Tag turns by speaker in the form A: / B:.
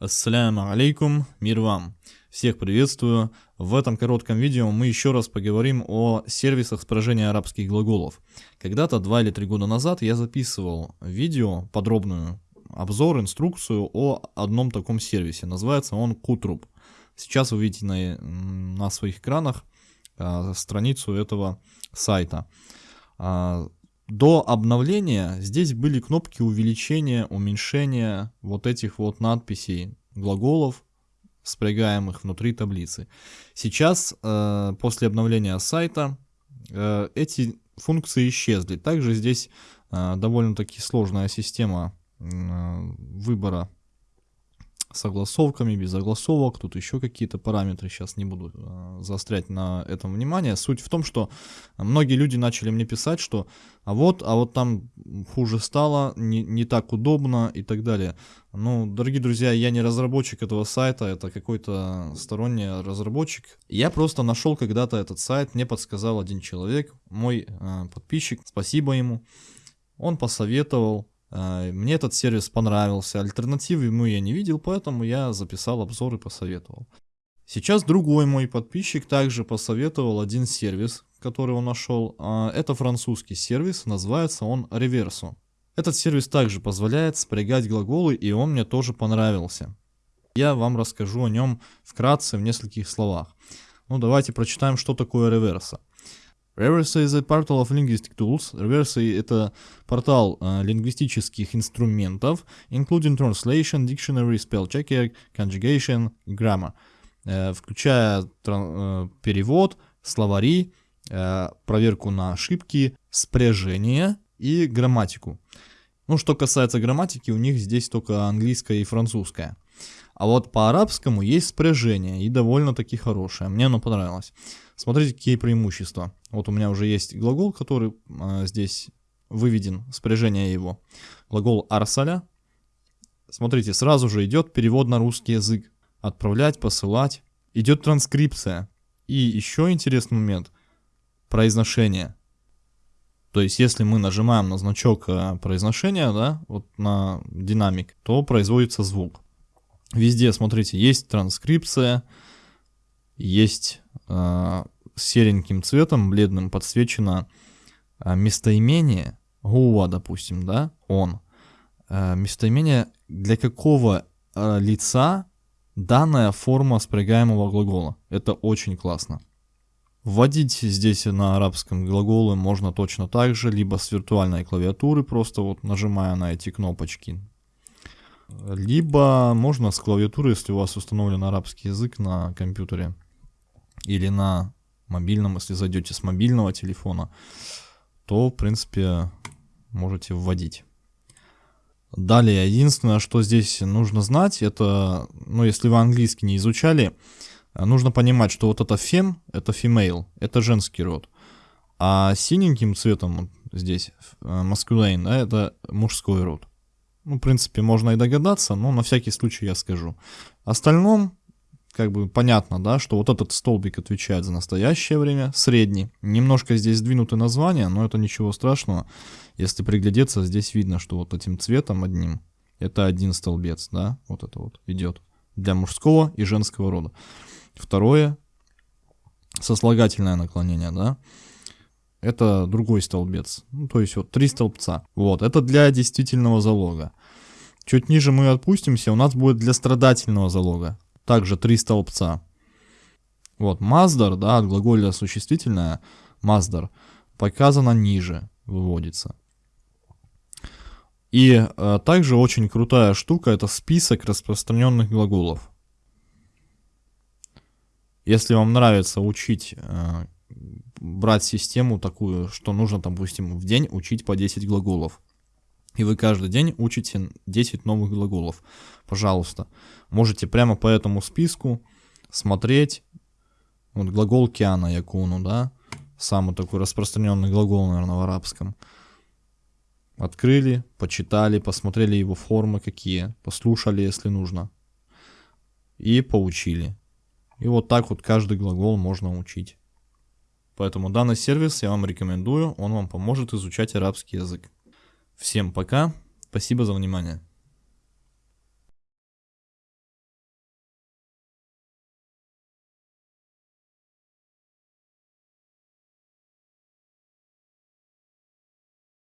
A: Ассаляму алейкум, мир вам. Всех приветствую. В этом коротком видео мы еще раз поговорим о сервисах спряжения арабских глаголов. Когда-то, два или три года назад, я записывал видео, подробную обзор, инструкцию о одном таком сервисе. Называется он Kutrub. Сейчас вы видите на, на своих экранах а, страницу этого сайта. А, до обновления здесь были кнопки увеличения, уменьшения вот этих вот надписей глаголов, спрягаемых внутри таблицы. Сейчас, э, после обновления сайта, э, эти функции исчезли. Также здесь э, довольно-таки сложная система э, выбора согласовками, без огласовок, тут еще какие-то параметры, сейчас не буду э, заострять на этом внимание. Суть в том, что многие люди начали мне писать, что а вот, а вот там хуже стало, не, не так удобно и так далее. Ну, дорогие друзья, я не разработчик этого сайта, это какой-то сторонний разработчик. Я просто нашел когда-то этот сайт, мне подсказал один человек, мой э, подписчик, спасибо ему. Он посоветовал, мне этот сервис понравился, альтернативы ему я не видел, поэтому я записал обзор и посоветовал. Сейчас другой мой подписчик также посоветовал один сервис, который он нашел. А, это французский сервис, называется он Reverso. Этот сервис также позволяет спрягать глаголы, и он мне тоже понравился. Я вам расскажу о нем вкратце в нескольких словах. Ну давайте прочитаем, что такое реверса. Reverse is a portal of linguistic tools. Reverse — это портал э, лингвистических инструментов, including translation, dictionary, spell checker, conjugation, grammar, э, включая э, перевод, словари, э, проверку на ошибки, спряжение и грамматику. Ну, что касается грамматики, у них здесь только английская и французская. А вот по арабскому есть спряжение, и довольно-таки хорошее. Мне оно понравилось. Смотрите, какие преимущества. Вот у меня уже есть глагол, который э, здесь выведен, спряжение его. Глагол арсаля. Смотрите, сразу же идет перевод на русский язык. Отправлять, посылать. Идет транскрипция. И еще интересный момент. Произношение. То есть, если мы нажимаем на значок э, произношения, да, вот на динамик, то производится звук. Везде, смотрите, есть транскрипция, есть э, сереньким цветом, бледным подсвечено э, местоимение, гуа, допустим, да, он. Э, местоимение для какого э, лица данная форма спрягаемого глагола. Это очень классно. Вводить здесь на арабском глаголы можно точно так же, либо с виртуальной клавиатуры, просто вот нажимая на эти кнопочки. Либо можно с клавиатуры, если у вас установлен арабский язык на компьютере или на мобильном, если зайдете с мобильного телефона, то, в принципе, можете вводить. Далее, единственное, что здесь нужно знать, это, ну, если вы английский не изучали, нужно понимать, что вот это фем, это female, это женский род. А синеньким цветом здесь, masculine, да, это мужской род. Ну, в принципе, можно и догадаться, но на всякий случай я скажу. Остальном, как бы понятно, да, что вот этот столбик отвечает за настоящее время, средний. Немножко здесь сдвинуты названия, но это ничего страшного. Если приглядеться, здесь видно, что вот этим цветом одним, это один столбец, да, вот это вот идет для мужского и женского рода. Второе, сослагательное наклонение, да, это другой столбец. Ну, то есть вот три столбца. Вот, это для действительного залога. Чуть ниже мы отпустимся, у нас будет для страдательного залога. Также три столбца. Вот, маздар, да, от глаголя существительное, маздар, показано ниже, выводится. И э, также очень крутая штука, это список распространенных глаголов. Если вам нравится учить э, брать систему такую, что нужно, допустим, в день учить по 10 глаголов. И вы каждый день учите 10 новых глаголов. Пожалуйста. Можете прямо по этому списку смотреть. Вот глагол киана якуну, да? Самый такой распространенный глагол, наверное, в арабском. Открыли, почитали, посмотрели его формы какие, послушали, если нужно. И поучили. И вот так вот каждый глагол можно учить. Поэтому данный сервис я вам рекомендую, он вам поможет изучать арабский язык. Всем пока, спасибо за внимание.